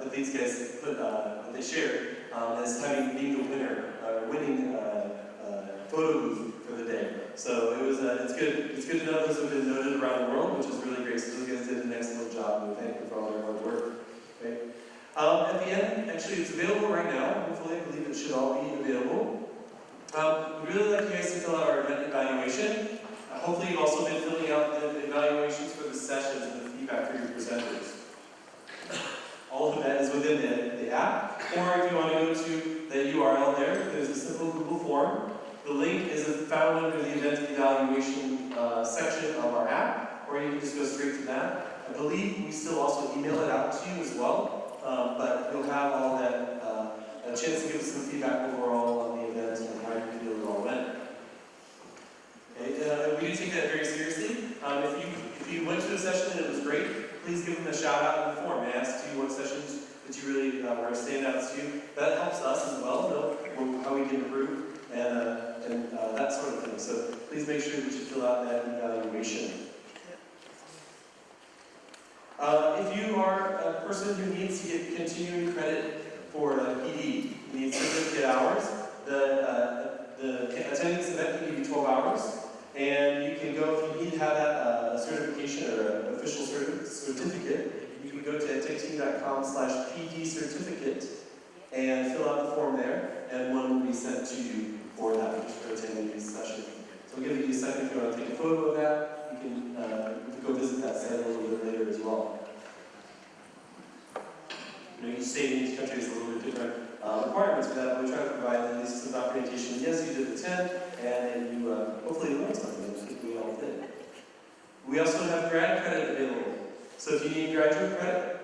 that these guys put, uh, that they shared, um, as having being the winner, uh, winning, uh, uh, photo booth for the day. So it was, uh, it's good, it's good to know those have been noted around the world, which is really great. So those guys did an excellent job, and we thank them for all their hard work. Okay. Um, at the end, actually, it's available right now. Hopefully, I believe it should all be available. Um, we'd really like you guys to fill out our event evaluation. Hopefully, you've also been filling out the evaluations for the sessions and the feedback for your presenters. All of that is within the, the app. Or if you want to go to the URL there, there's a simple Google form. The link is found under the event evaluation uh, section of our app, or you can just go straight to that. I believe we still also email it out to you as well, um, but you'll have all that, uh, a chance to give us some feedback overall on the event and how you feel it all went. Okay, uh, we do take that very seriously. Um, if you if you went to a session and it was great, please give them a shout out in the form and ask you what sessions that you really uh, were standouts to you. That helps us as well know how we can improve and, uh, and uh, that sort of thing. So please make sure that you fill out that evaluation. Uh, if you are a person who needs to get continuing credit for uh, PD, needs need certificate hours, the, uh, the attending this event can give you 12 hours, and official certi certificate, you can go to edtechteam.com slash PD certificate and fill out the form there, and one will be sent to you for that, particular attending these sessions. So I'll give you a second if you want to take a photo of that. You can, uh, go visit that site a little bit later as well. You know, each state in each country has a little bit different uh, requirements for that, but we try to provide at least some documentation. Yes, you did attend, and then you uh, hopefully learned something. I think we all did. We also have grad credit available. So if you need graduate credit,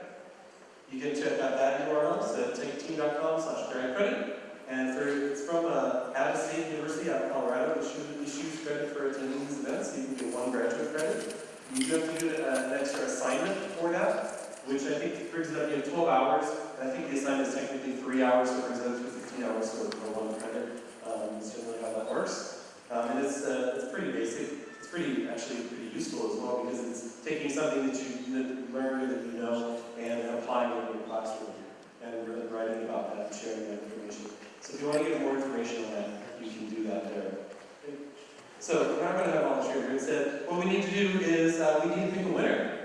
you can check out that URL, so techteam.com slash grad credit. And for, it's from uh, Adams State University out of Colorado, which issues credit for attending these events, so you can get one graduate credit. You do have to do uh, an extra assignment for that, which I think brings it up to 12 hours, I think the assignment is technically 3 hours, so it brings it up to 15 hours for, for one credit. Um, that's generally how that works. Um, and it's, uh, it's pretty basic. Pretty, actually pretty useful as well, because it's taking something that you that learned, that you know, and applying it in your classroom, and really writing about that, and sharing that information. So if you want to get more information on that, you can do that there. So we're not going to have all the here. Instead, what we need to do is uh, we need to pick a winner.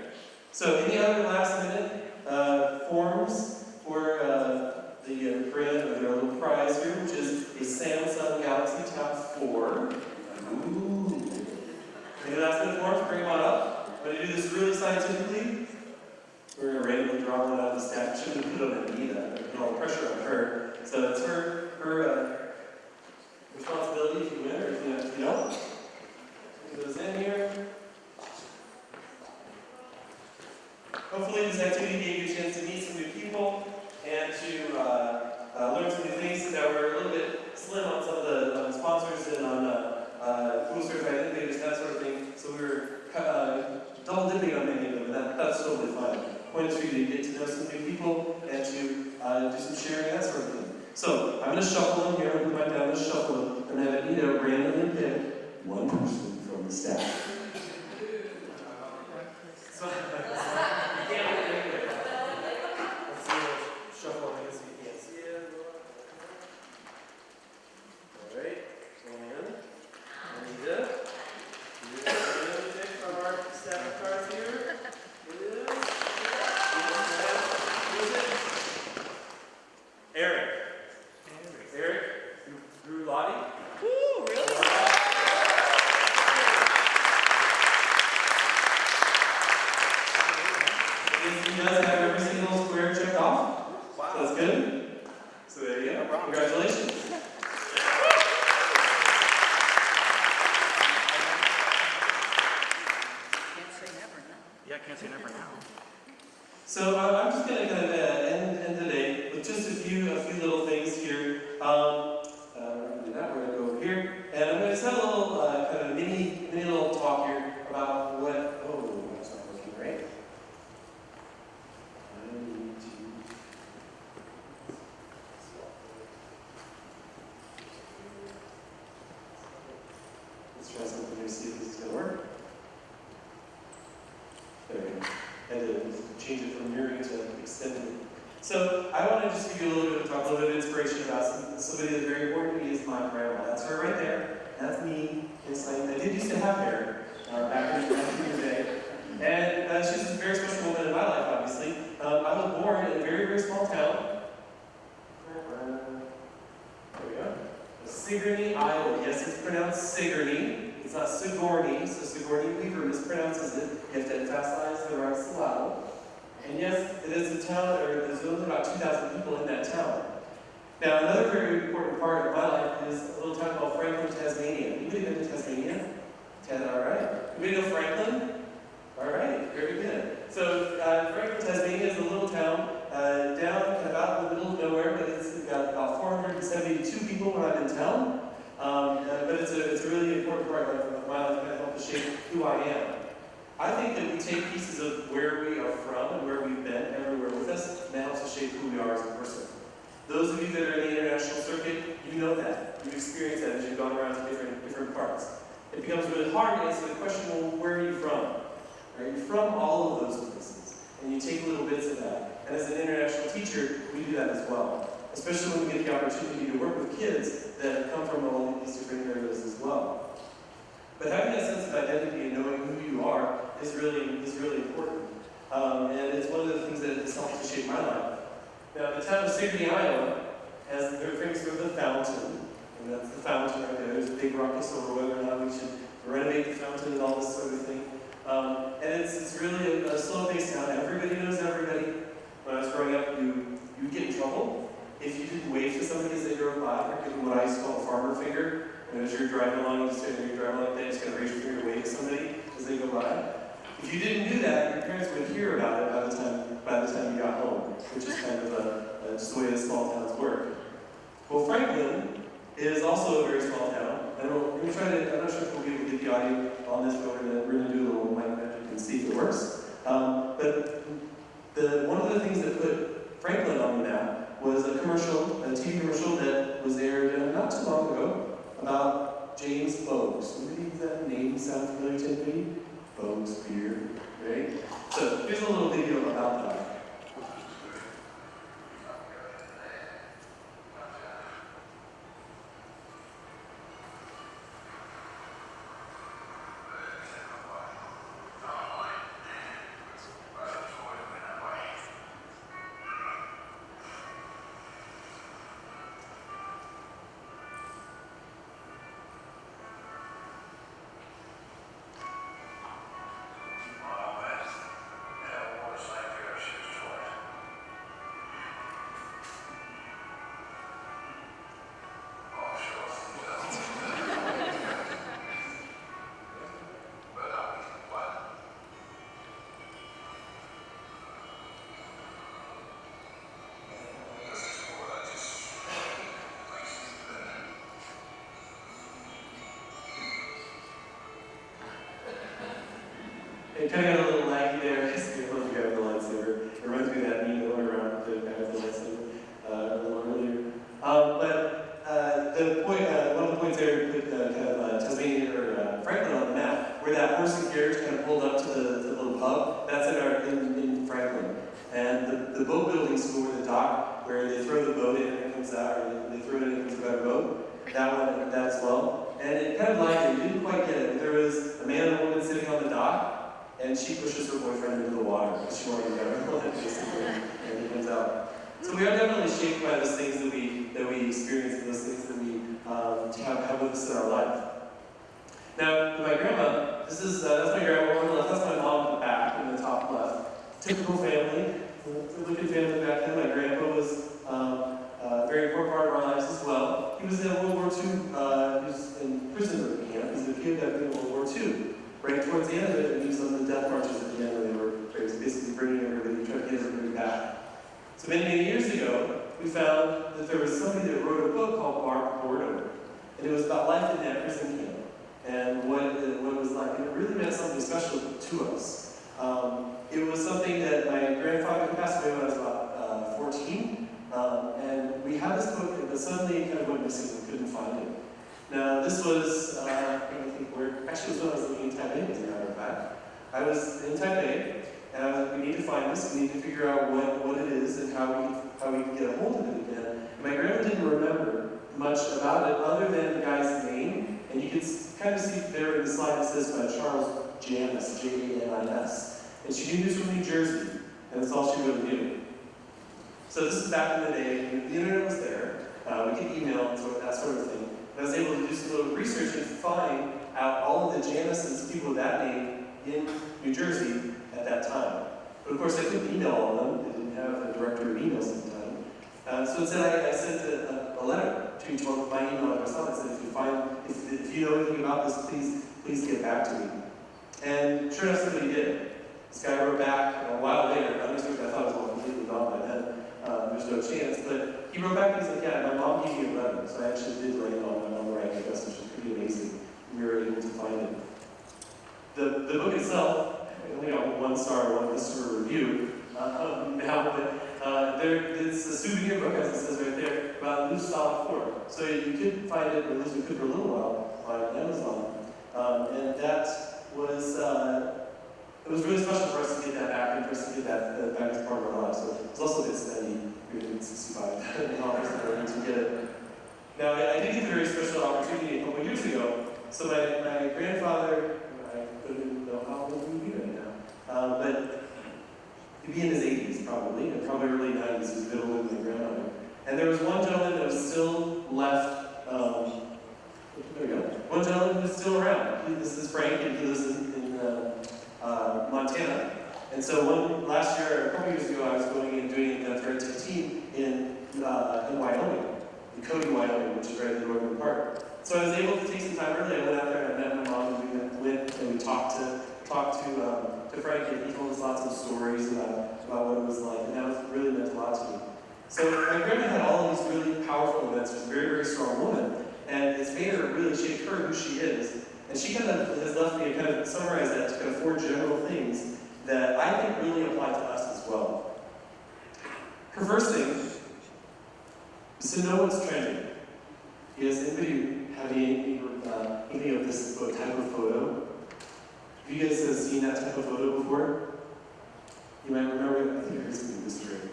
So any other last minute uh, forms for uh, the uh, brand or their little prize here, which is a Samsung Galaxy Tab 4. Ooh. Last? Bring up. I'm going to do this really scientifically. We're going to randomly draw one out of the stack. Shouldn't put it on Anita. Put all the pressure on her. So it's her, her uh, responsibility if you win or if you, if you don't. Put those in here. Hopefully this activity gave you a chance to meet some new people and to uh, uh, learn some new things that were a little bit slim on some of the um, sponsors and on uh, uh, Google certified innovators, that sort of thing. So we were uh, double dipping on many of them, and that, that's totally fine. Point is for you to get to know some new people and to uh, do some sharing, that sort of thing. So I'm going to shuffle them here. I'm going to put my down to shuffle them and have Anita randomly pick one person from the staff. So, you can't look anywhere. Let's see, we'll shuffle them so you can't see it. All right, going in. Anita. You randomly pick from our stack of cards here. Is. Who is it? Eric. Eric Drew Lottie. Ooh, really? He does have every single square checked off. Wow. That's good. So there you go. Congratulations. Can't say never now. Yeah, I can't say never now. So uh, I'm just going to kind of uh, end, end today with just a few a few little things here. Um, uh, we're going to do that. We're going to go over here, and I'm going to just have a little uh, kind of mini mini little talk here about what. Oh, that's not working right. I need to. Let's try something here, see if this is going to work. There we go. Had to change it from mirroring to extended. So I want to just give you a little bit of talk, a little bit of inspiration about some, somebody that's very important to me is my grandma. That's her right there. That's me. It's like I did used to have hair uh, back in, the day. And uh, she's a very special woman in my life, obviously. Um, I was born in a very, very small town. There we go. Sigourney, Iowa. Yes, it's pronounced Sigourney. It's not Sigourney, so Sigourney Weaver mispronounces it. You have to emphasize the right syllable. And yes, it is a town, or there's only about 2,000 people in that town. Now, another very important part of my life is a little town called Franklin, Tasmania. Anybody been to Tasmania? All right. Anybody know Franklin? All right, very good. So, uh, Franklin, Tasmania is a little town uh, down about in the middle of nowhere, but it's got about 472 people when I'm in town. Um, uh, but it's a, it's a really important part of my life that helps shape who I am. I think that we take pieces of where we and where we've been everywhere with us, and that helps us shape who we are as a person. Those of you that are in the international circuit, you know that. You've experienced that as you've gone around to different, different parts. It becomes really hard to answer the question, well, where are you from? Are you from all of those places? And you take little bits of that. And as an international teacher, we do that as well. Especially when we get the opportunity to work with kids that come from all these different areas as well. But having that sense of identity and knowing who you are is really, is really. Um, and it's one of the things that has helped to shape my life. Now, the town of Sigourney, Iowa, has their famous for the fountain. And that's the fountain right there. There's a big ruckus over whether or not we should renovate the fountain and all this sort of thing. Um, and it's, it's really a, a slow-paced town. Everybody knows everybody. When I was growing up, you, you get in trouble if you didn't wave to somebody as they drove by, or give them what I used to call a farmer finger. And as you're driving along, you're driving like that, you just kind of raise your finger to wave to somebody as they go by. If you didn't do that, your parents would hear about it by the time by the time you got home, which is kind of a, a, just the way small towns work. Well, Franklin is also a very small town. Don't, we're gonna try to, I'm not sure if we'll be able to get the audio on this, but we're gonna, do a little mic magic and see if it works. Um, but the, one of the things that put Franklin on the map was a commercial, a TV commercial that was aired uh, not too long ago about James. Anybody does that name sound familiar to anybody? Boag's beer, right? So here's a little video about that. It kind of got a little laggy there, because I don't know if you have the lightsaber. It reminds me of that meme that went around with the guy with the lightsaber uh, a little earlier. Um, but uh, the point, uh, one of the points there put uh, kind of uh, Tasmania or uh, Franklin on the map, where that horse and carriage kind of pulled up to the, to the little pub. That's in our in, in Franklin. And the, the boat building school, or the dock, where they throw the boat in and it comes out, or they, they throw it in and it comes out of the boat. That one, that as well. And it kind of like it, you didn't quite get it. There was a man and a woman sitting on the dock, and she pushes her boyfriend into the water because she wanted to get her basically, and he comes out. So we are definitely shaped by those things that we that we experience those things that we um, have, have with us in our life. Now, my grandma, this is uh, that's my grandma on the left, that's my mom in the back in the top left. Typical family, looking family back then. My grandpa was um, a very important part of our lives as well. He was in World War II, uh, he was in prison camp. He was a kid that in World War II right towards the end of it, and he was on the death marches at the end where they were basically bringing everybody, trying to get everybody back. So many, many years ago, we found that there was somebody that wrote a book called Barbed Boredom, and it was about life in that prison camp and what it, what it was like. And it really meant something special to us. Um, it was something that my grandfather passed away when I was about uh, 14, um, and we had this book, but suddenly it kind of went missing. We couldn't find it. Now, this was, uh, I think where, actually it was when I was living in Taipei, as a matter of fact. I was in Taipei, and I was, we need to find this, we need to figure out what, what it is and how we, how we can get a hold of it again. And my grandma didn't remember much about it other than the guy's name, and you can kind of see there in the slide it says by Charles Janus, J-A-N-I-S. And she knew was from New Jersey, and that's all she really knew. So this is back in the day, the internet was there, uh, we could email and sort of that sort of thing. And I was able to do some little research and find out all of the Januses, people with that name, in New Jersey at that time. But of course, I couldn't email all of them, they didn't have a directory of emails. Uh, so instead, I, I sent a, a, letter to each one my email address on it, said, if you find, if, if you know anything about this, please, please get back to me. And sure enough, somebody did. This guy wrote back a while later, unexpected, I thought it was all completely gone by then, uh, there's no chance, but he wrote back and he said, yeah, my mom gave me a letter, so I actually did land on, on the right address, which is pretty amazing. We were able to find it. The, the book itself, I only got one star, one customer review, uh, now, but uh, there, it's a souvenir book, as it says right there, about loose solid. So you could find it, at least we could for a little while, on Amazon. Um, and that was, uh, it was really special for us to get that back and for us to get that uh, back as part of our lives. So it's also a bit spendy, 365 dollars to get it. Now, I did get a very special opportunity a couple years ago. So my, my grandfather, I don't know how old he would be right now, um, but he'd be in his 80s probably, and probably early 90s, he was middle of my grandmother. And there was one gentleman that was still left, um, there we go, one gentleman who's still around. He- This is Frank, and he lives in, in uh, uh, Montana. And so one, last year, a couple years ago, I was going and doing a thread 15 in, uh, in Wyoming, in Cody, Wyoming, which is right in the northern part. So I was able to take some time early. I went out there and I met my mom, and we went- went and we talked to talked to um, to Frank, and he told us lots of stories about about what it was like, and that was really meant a lot to me. So my grandma had all of these really powerful events. She was a very, very strong woman, and it's made her really shaped her who she is. And she kind of has left me to kind of summarize that to kind of four general things that I think really apply to us as well. Her first thing is to know what's trending. Is anybody have any, uh, any of this type of photo? Have you guys uh, seen that type of photo before? You might remember, I think I heard something.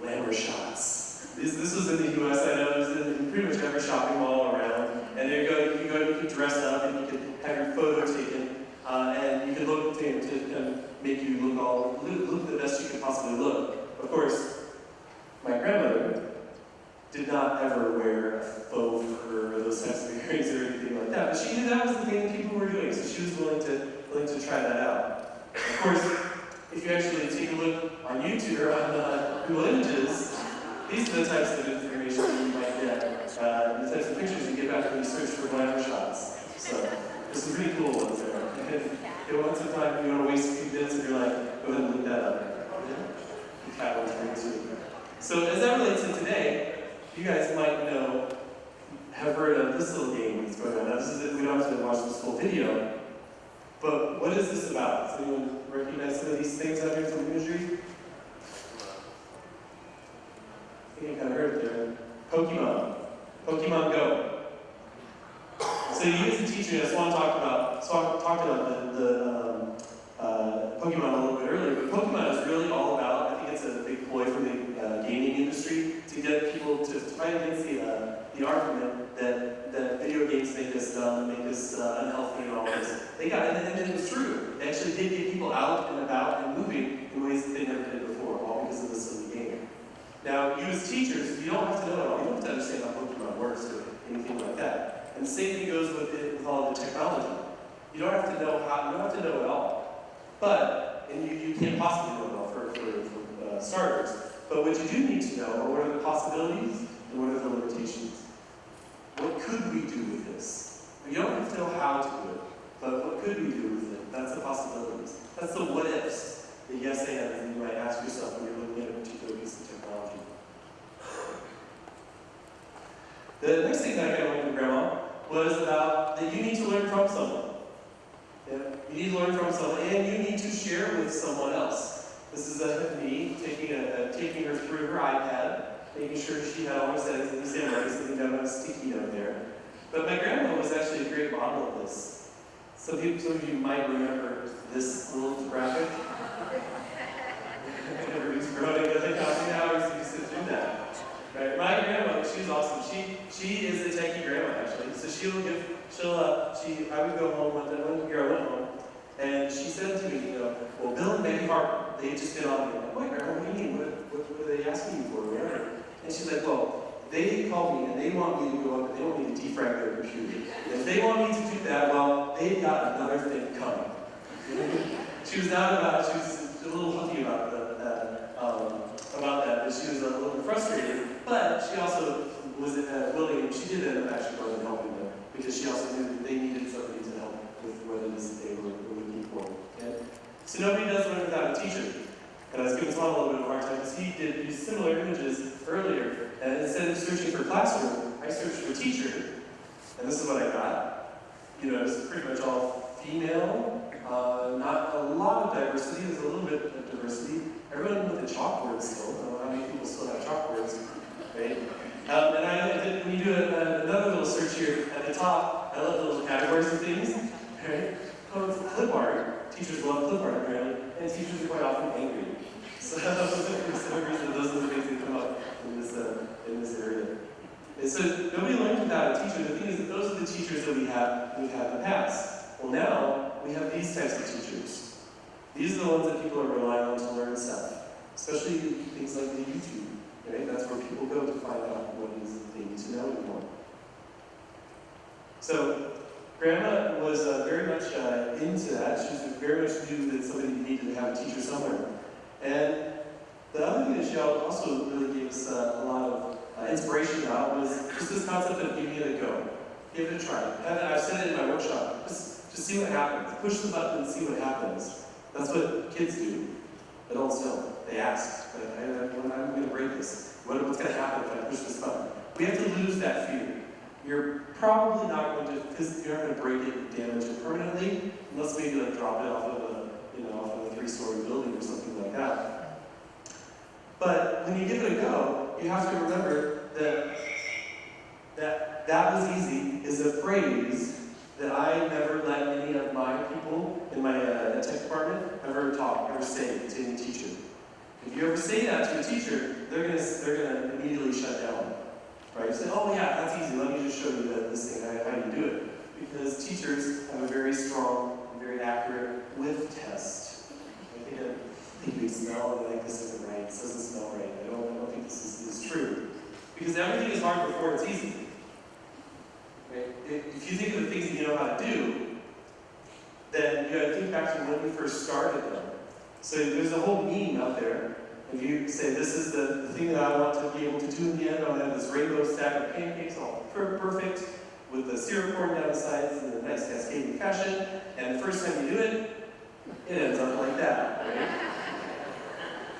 Glamour shots. This, this was in the US, I know, it was in pretty much every shopping mall around. And there you go, you could go, you could dress up and you could have your photo taken. Uh, and you could look to, to kind of make you look all, look, look the best you could possibly look. Of course, my grandmother did not ever wear a faux fur or those types of earrings or anything like that. But she knew that was the thing that people were doing, so she was willing to willing to try that out. Of course, if you actually take a look on YouTube or on uh, Google Images, these are the types of information you might get, uh, the types of pictures you get back when you search for glamour shots. So there's some pretty cool ones there. If you want some time, you want to waste a few minutes, and you're like, go ahead and look that up. So as that relates to today, you guys might know, have heard of this little game that's going on. This is, we don't have to watch this full video, but what is this about? Does anyone recognize some of these things some imagery? I think you kind of heard it there. Pokemon. Pokemon Go. So you as a teacher, I just want to talk about, talk, talked about the, the um, uh, Pokemon a little bit earlier, but Pokemon is really all about, I think it's a big ploy from the uh, gaming industry to get people to, to fight against the, uh, the argument that, that video games make us dumb, make us uh, unhealthy and all this. They got, and, and it was true. They actually did get people out and about and moving in ways that they never did before, all because of this silly game. Now, you as teachers, you don't have to know it all. You don't have to understand how Pokemon works or anything like that. And the same thing goes with it with all the technology. You don't have to know how, you don't have to know it all. But, and you, you can't possibly know it all for, for, for uh, starters. But what you do need to know are what are the possibilities and what are the limitations. What could we do with this? You don't have to know how to do it, but what could we do with it? That's the possibilities. That's the what ifs, the yes that you might ask yourself when you're looking at a particular piece of technology. The next thing that I got from Grandma was about that you need to learn from someone. Yeah, you need to learn from someone, and you need to share with someone else. This is uh, me taking, a, uh, taking her through her iPad, making sure she had all her settings in the same way, sitting down on a sticky note there. But my grandma was actually a great model of this. Some, people, some of you might remember this little graphic. Who's growing doesn't copy now, he's used to do that. Right? My grandmother, she's awesome. She she is a techie grandma actually. So she'll give she'll uh, she I would go home one day one year I went home and she said to me, you know, well Bill and Betty Harper, they just been on me. I'm like, grandma, what do you mean? What, what, are they asking you for? Whatever. And she's like, well, they call me and they want me to go up and they want me to defrag their computer. If they want me to do that, well, they've got another thing coming. she was not about, she was a little huffy about the, that, um, about that, but she was a little bit frustrated. But she also was uh, willing, she did end up actually going and helping them because she also knew that they needed somebody to help with what it is they were, looking for. Okay? So nobody does learn without a teacher. And I was giving Tom a little bit of a hard time because he did these similar images earlier. And instead of searching for classroom, I searched for teacher. And this is what I got. You know, it's pretty much all female, uh, not a lot of diversity, there's a little bit of diversity. Everyone with the chalkboard still, I don't know how many people still have chalkboards, right? Um, and I, did, when you do a, another little search here at the top, I love the little categories of things, right? Oh, it's clip art. Teachers love clip art, apparently, and teachers are quite often angry. So, for some reason, those are the things that come up in this, uh, in this area. And so, nobody learned without a teacher. The thing is that those are the teachers that we have, we've had in the past. Well, now, we have these types of teachers. These are the ones that people are relying on to learn stuff, especially things like the YouTube. Right? That's where people go to find out what it is that they need to know anymore. So, Grandma was uh, very much uh, into that. She very much knew that somebody needed to have a teacher somewhere. And the other thing that she also really gave us uh, a lot of uh, inspiration about was just this concept of giving it a go. Give it a try. I've said it in my workshop. Just, just see what happens. Push the button and see what happens. That's what kids do. Adults don't. They ask. I, I, when I'm going to break this. What, what's going to happen if I push this button? We have to lose that fear. You're probably not going to, because you're not going to break it and damage it permanently, unless maybe like drop it off of a, you know, off of a three-story building or something like that. But when you give it a go, you have to remember that that that was easy is a phrase that I never let any of my people in my uh, tech department ever talk, ever say to any teacher. If you ever say that to a teacher, they're gonna they're gonna immediately shut down. Right? You say, oh yeah, that's easy. Let me just show you this thing, how, you do it. Because teachers have a very strong very accurate whiff test. I think, I smell and like this isn't right. This doesn't smell right. I don't, I don't think this is, is true. Because everything is hard before it's easy. Right? If, you think of the things you to do, then you gotta think back to when we first started them. So there's a whole meme out there if you say, this is the, thing that I want to be able to do in the end, I'll have this rainbow stack of pancakes, all per perfect, with the syrup pouring down the sides in a nice cascading fashion, and the first time you do it, it ends up like that, right?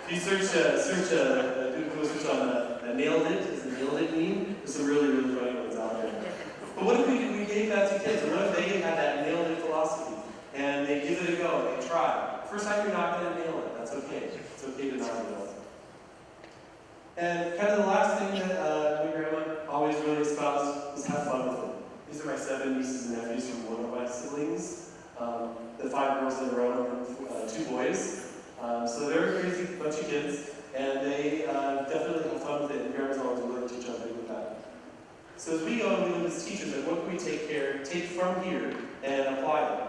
If you search, uh, search, uh, do a search on uh, nailed it, is a nailed it meme, there's some really, really funny ones out there. But what if we, we gave that to kids, what if they have that nailed it philosophy, and they give it a go, and they try. First time you're not going to nail it, that's okay. It's okay to not nail it. And kind of the last thing that uh, my grandma always really espoused was have fun with it. These are my seven nieces and nephews from one of my siblings. Um, the five girls that are around uh, two boys. Um, so they're a crazy bunch of kids, and they uh, definitely have fun with it, and grandma's always willing to jump in with that. So as we go and we look as teachers, what can we take care, take from here and apply them?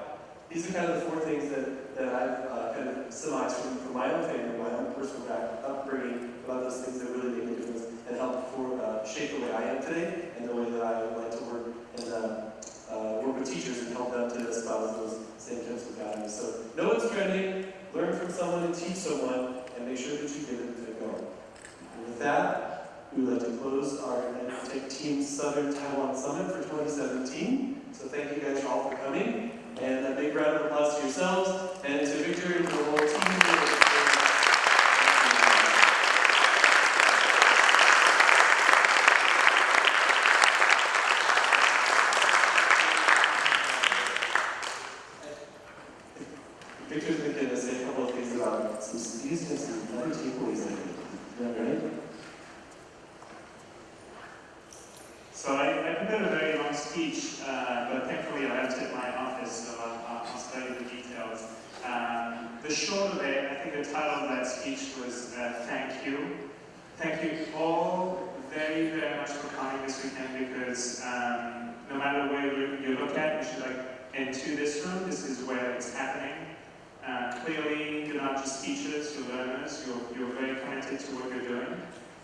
These are kind of the four things that, that I've uh, kind of surmised from, from my own family, my own personal back, upbringing, about those things that really make a difference and help for, uh, shape the way I am today and the way that I would like to work and uh, uh, work with teachers and help them to espouse those same types of values. So know what's trending, learn from someone and teach someone, and make sure that you give it a go. And with that, we would like to close our Tech Team Southern Taiwan Summit for 2017. So thank you guys all for coming. And a big round of applause to yourselves and to Victor and the whole team. Victor's been going to say a couple of things about some studies and some other takeaways, I think. Is that right? So I, I prepared a very long speech, uh, but thankfully I left it in my office, so I'll, I'll spare you the details. Um, the short of it, I think the title of that speech was uh, Thank You. Thank you all very, very much for coming this weekend because um, no matter where you, you look at, you should like into this room, this is where it's happening. Uh, clearly, you're not just teachers, you're learners, you're, you're very committed to what you're doing,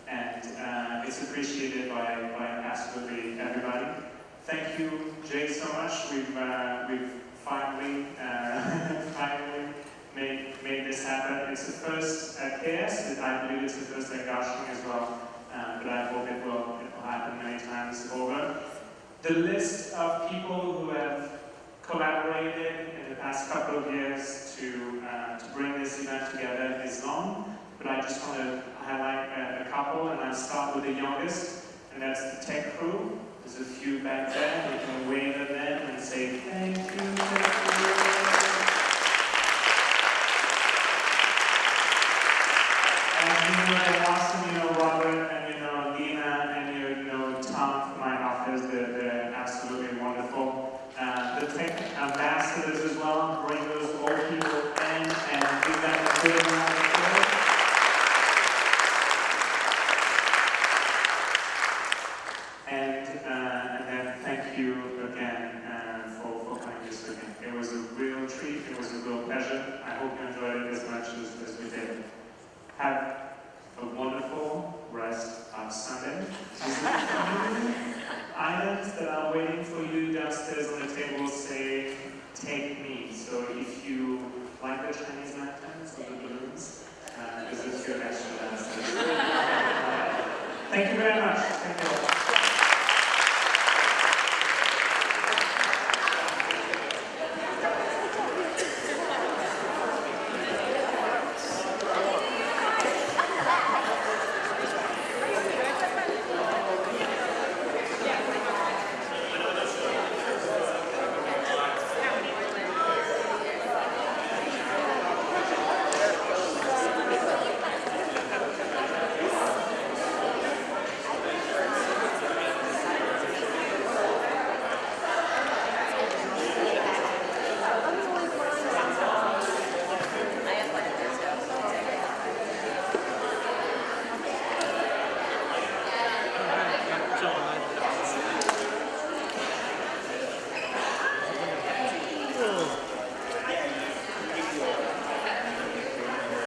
and uh, it's appreciated by, by absolutely everybody. Thank you, Jay, so much. We've, uh, we've finally, uh, finally made, this happen. It's the first at KS, I believe it's the first at Kaohsiung as well, uh, but I hope it will, it will happen many times over. The list of people who have collaborated in the past couple of years to, uh, to bring this event together is long, but I just want to highlight a, a couple, and I'll start with the youngest, and that's the tech crew. There's a few back there, we can wave at them and say thank you, tech crew. You know that Austin, you know